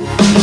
Podcast.